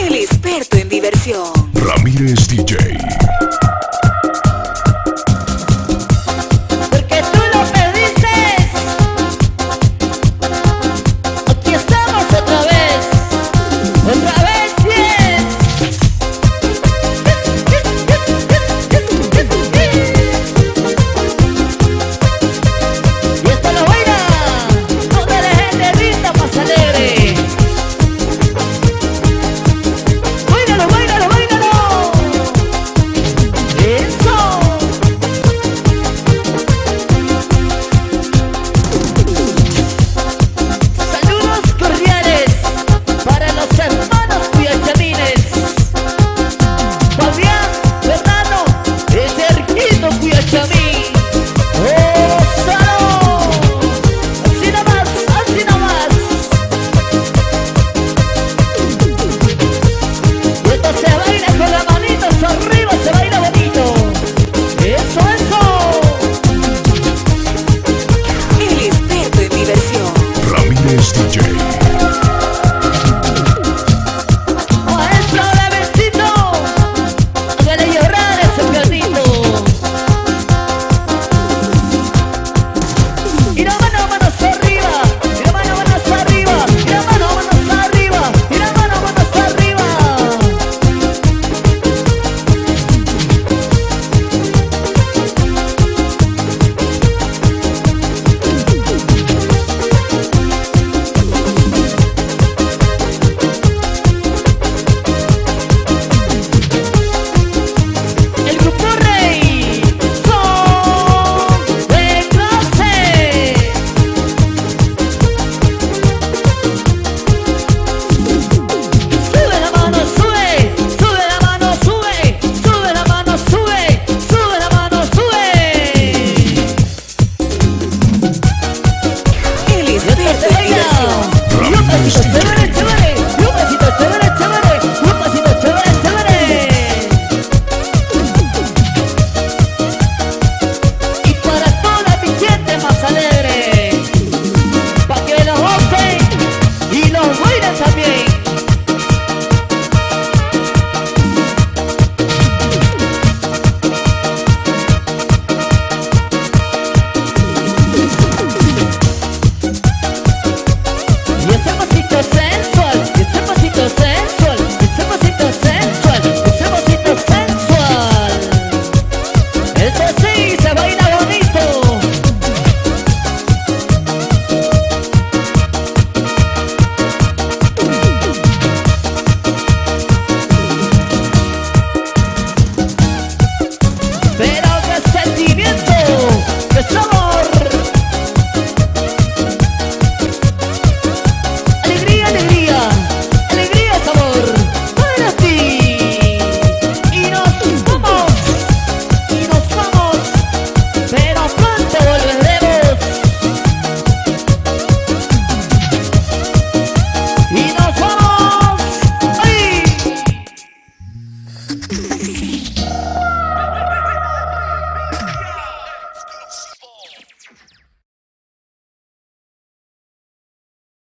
El experto en diversión. Ramírez DJ.